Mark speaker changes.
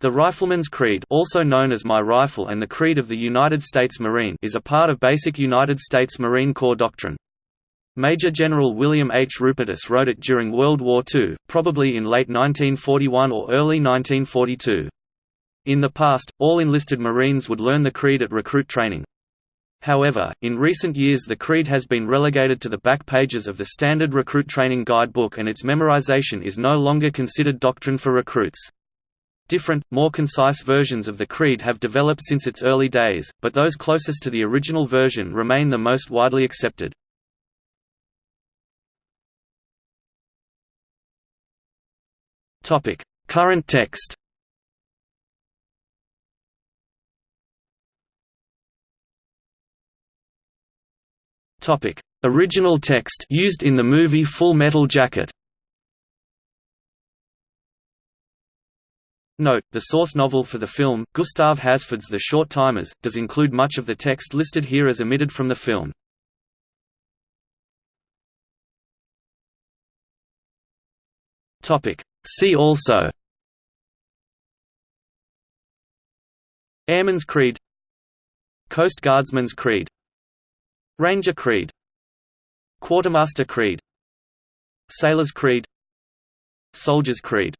Speaker 1: The Rifleman's Creed also known as My Rifle and the Creed of the United States Marine is a part of basic United States Marine Corps doctrine. Major General William H. Rupertus wrote it during World War II, probably in late 1941 or early 1942. In the past, all enlisted Marines would learn the Creed at recruit training. However, in recent years the Creed has been relegated to the back pages of the Standard Recruit Training Guidebook and its memorization is no longer considered doctrine for recruits. Different, more concise versions of the Creed have developed since its early days, but those closest to the original version remain the most widely accepted. Current text Original text used in the movie Full Metal Jacket Note, the source novel for the film, Gustav Hasford's The Short Timers, does include much of the text listed here as omitted from the film. See also. Airman's Creed. Coast Guardsman's Creed. Ranger Creed. Quartermaster Creed. Sailor's Creed. Soldier's Creed